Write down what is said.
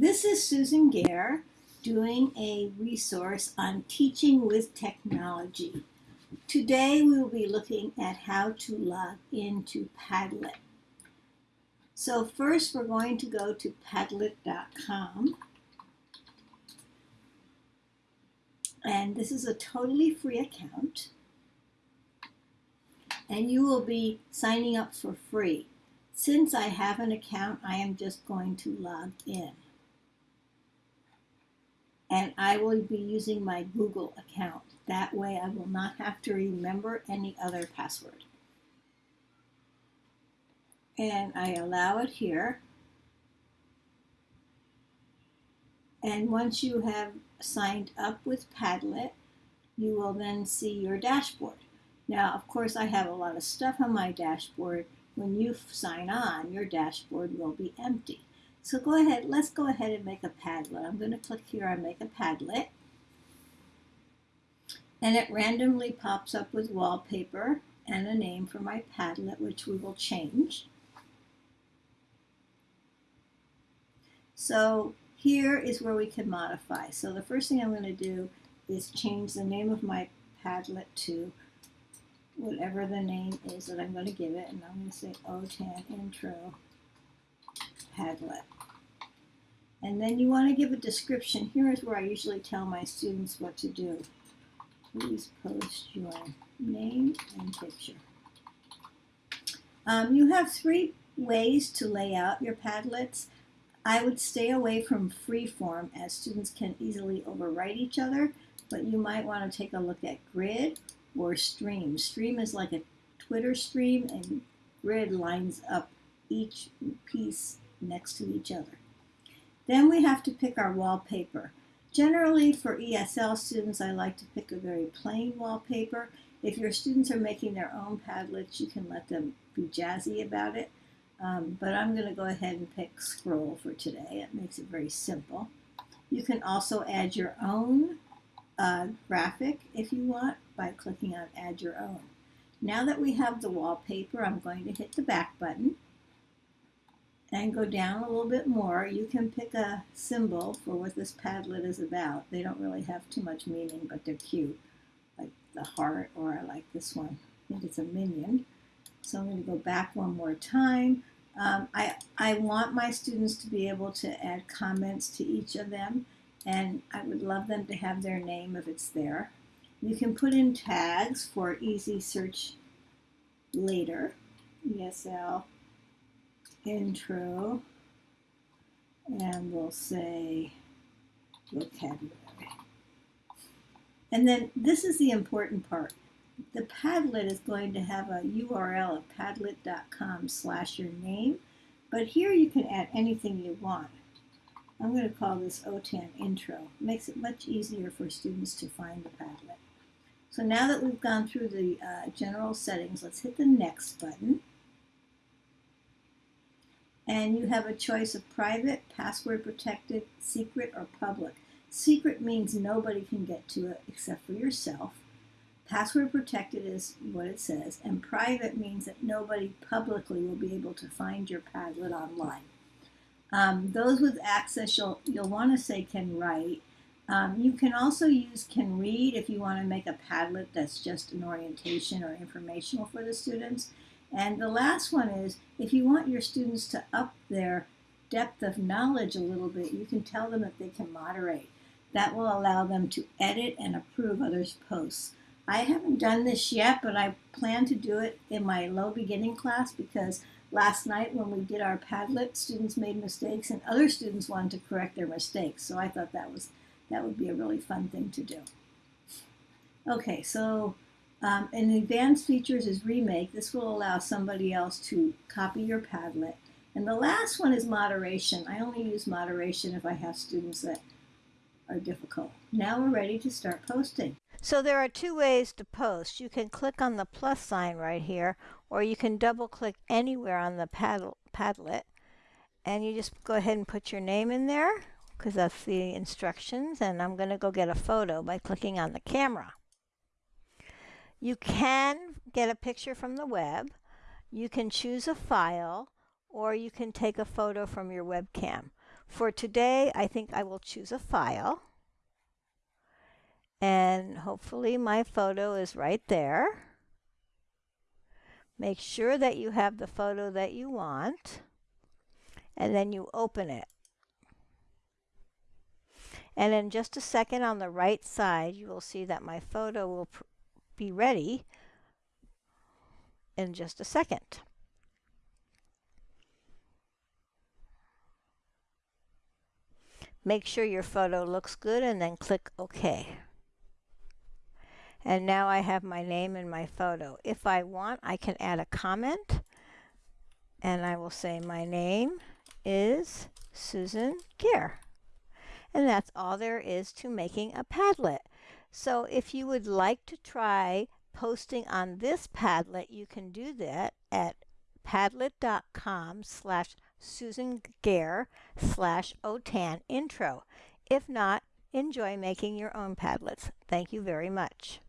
This is Susan Gaer doing a resource on teaching with technology. Today we will be looking at how to log into Padlet. So first we're going to go to padlet.com and this is a totally free account and you will be signing up for free. Since I have an account, I am just going to log in and I will be using my Google account. That way I will not have to remember any other password. And I allow it here. And once you have signed up with Padlet, you will then see your dashboard. Now, of course, I have a lot of stuff on my dashboard. When you sign on, your dashboard will be empty. So go ahead, let's go ahead and make a Padlet. I'm going to click here on Make a Padlet. And it randomly pops up with wallpaper and a name for my Padlet, which we will change. So here is where we can modify. So the first thing I'm going to do is change the name of my Padlet to whatever the name is that I'm going to give it. And I'm going to say OTAN Intro Padlet. And then you want to give a description. Here is where I usually tell my students what to do. Please post your name and picture. Um, you have three ways to lay out your Padlets. I would stay away from freeform as students can easily overwrite each other, but you might want to take a look at grid or stream. Stream is like a Twitter stream and grid lines up each piece next to each other. Then we have to pick our wallpaper. Generally for ESL students, I like to pick a very plain wallpaper. If your students are making their own Padlets, you can let them be jazzy about it. Um, but I'm going to go ahead and pick scroll for today. It makes it very simple. You can also add your own uh, graphic if you want by clicking on add your own. Now that we have the wallpaper, I'm going to hit the back button and go down a little bit more, you can pick a symbol for what this Padlet is about. They don't really have too much meaning, but they're cute, like the heart, or I like this one. I think it's a minion. So I'm going to go back one more time. Um, I, I want my students to be able to add comments to each of them, and I would love them to have their name if it's there. You can put in tags for easy search later, ESL intro, and we'll say vocabulary. And then this is the important part. The Padlet is going to have a URL of padlet.com slash your name, but here you can add anything you want. I'm going to call this OTAN intro. Makes it much easier for students to find the Padlet. So now that we've gone through the uh, general settings, let's hit the next button and you have a choice of private, password protected, secret, or public. Secret means nobody can get to it except for yourself. Password protected is what it says, and private means that nobody publicly will be able to find your Padlet online. Um, those with access, you'll, you'll want to say can write. Um, you can also use can read if you want to make a Padlet that's just an orientation or informational for the students. And the last one is if you want your students to up their depth of knowledge a little bit, you can tell them that they can moderate. That will allow them to edit and approve others' posts. I haven't done this yet, but I plan to do it in my low beginning class because last night when we did our Padlet, students made mistakes and other students wanted to correct their mistakes. So I thought that was that would be a really fun thing to do. Okay, so um, advanced features is remake. This will allow somebody else to copy your Padlet. And the last one is moderation. I only use moderation if I have students that are difficult. Now we're ready to start posting. So there are two ways to post. You can click on the plus sign right here, or you can double click anywhere on the Padlet. And you just go ahead and put your name in there, because that's the instructions. And I'm going to go get a photo by clicking on the camera. You can get a picture from the web. You can choose a file or you can take a photo from your webcam. For today, I think I will choose a file. And hopefully my photo is right there. Make sure that you have the photo that you want. And then you open it. And in just a second on the right side, you will see that my photo will be ready in just a second. Make sure your photo looks good and then click OK. And now I have my name and my photo. If I want, I can add a comment and I will say my name is Susan Gaer. And that's all there is to making a Padlet. So if you would like to try posting on this Padlet, you can do that at padlet.com slash Susan Gaer slash OTAN intro. If not, enjoy making your own Padlets. Thank you very much.